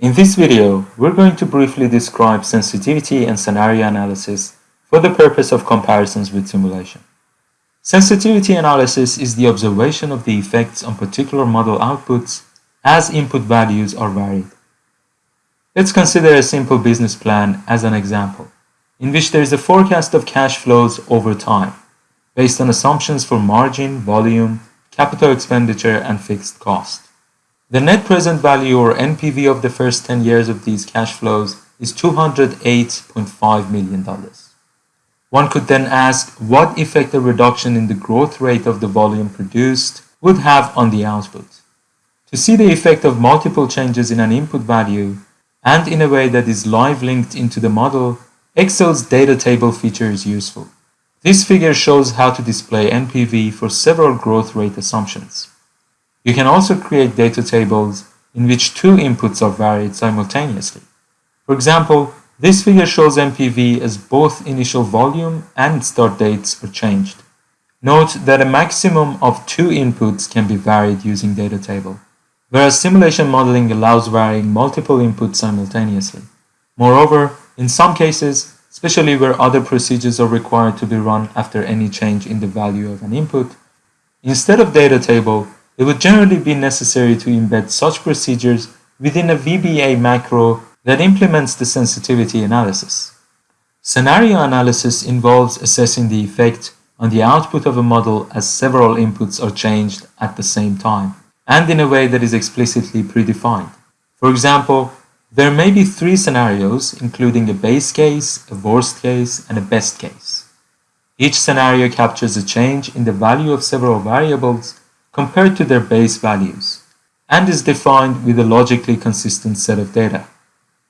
In this video, we're going to briefly describe sensitivity and scenario analysis for the purpose of comparisons with simulation. Sensitivity analysis is the observation of the effects on particular model outputs as input values are varied. Let's consider a simple business plan as an example, in which there is a forecast of cash flows over time, based on assumptions for margin, volume, capital expenditure, and fixed cost. The net present value or NPV of the first 10 years of these cash flows is $208.5 million. One could then ask what effect a reduction in the growth rate of the volume produced would have on the output. To see the effect of multiple changes in an input value and in a way that is live linked into the model, Excel's data table feature is useful. This figure shows how to display NPV for several growth rate assumptions. You can also create data tables in which two inputs are varied simultaneously. For example, this figure shows NPV as both initial volume and start dates are changed. Note that a maximum of two inputs can be varied using data table, whereas simulation modeling allows varying multiple inputs simultaneously. Moreover, in some cases, especially where other procedures are required to be run after any change in the value of an input, instead of data table, it would generally be necessary to embed such procedures within a VBA macro that implements the sensitivity analysis. Scenario analysis involves assessing the effect on the output of a model as several inputs are changed at the same time, and in a way that is explicitly predefined. For example, there may be three scenarios, including a base case, a worst case, and a best case. Each scenario captures a change in the value of several variables compared to their base values, and is defined with a logically consistent set of data.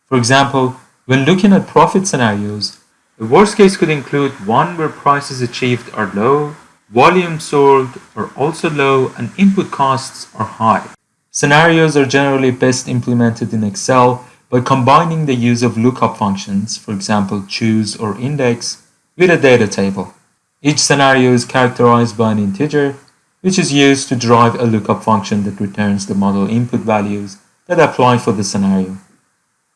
For example, when looking at profit scenarios, the worst case could include one where prices achieved are low, volume sold are also low, and input costs are high. Scenarios are generally best implemented in Excel by combining the use of lookup functions, for example choose or index, with a data table. Each scenario is characterized by an integer which is used to drive a lookup function that returns the model input values that apply for the scenario.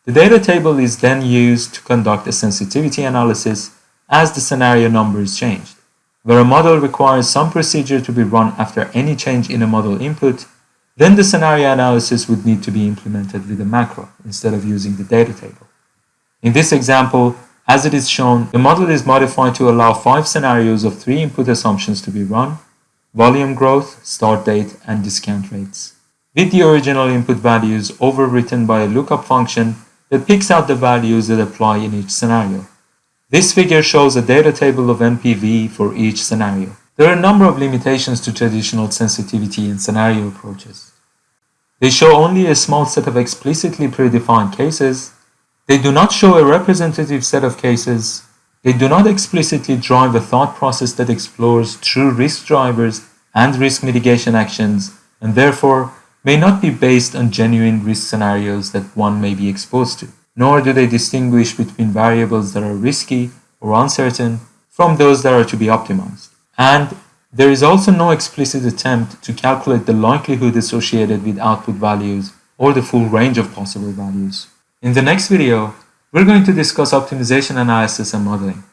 The data table is then used to conduct a sensitivity analysis as the scenario number is changed. Where a model requires some procedure to be run after any change in a model input, then the scenario analysis would need to be implemented with a macro instead of using the data table. In this example, as it is shown, the model is modified to allow five scenarios of three input assumptions to be run volume growth, start date, and discount rates. With the original input values overwritten by a lookup function that picks out the values that apply in each scenario. This figure shows a data table of NPV for each scenario. There are a number of limitations to traditional sensitivity and scenario approaches. They show only a small set of explicitly predefined cases. They do not show a representative set of cases they do not explicitly drive a thought process that explores true risk drivers and risk mitigation actions, and therefore may not be based on genuine risk scenarios that one may be exposed to. Nor do they distinguish between variables that are risky or uncertain from those that are to be optimized. And there is also no explicit attempt to calculate the likelihood associated with output values or the full range of possible values. In the next video, we're going to discuss optimization analysis and modeling.